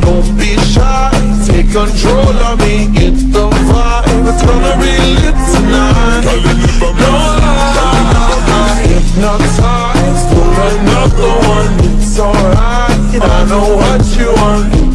don't be shy Take control of me, get the vibe It's gonna be lit tonight No lie. Hypnotized for another one, it's alright. I know what you want.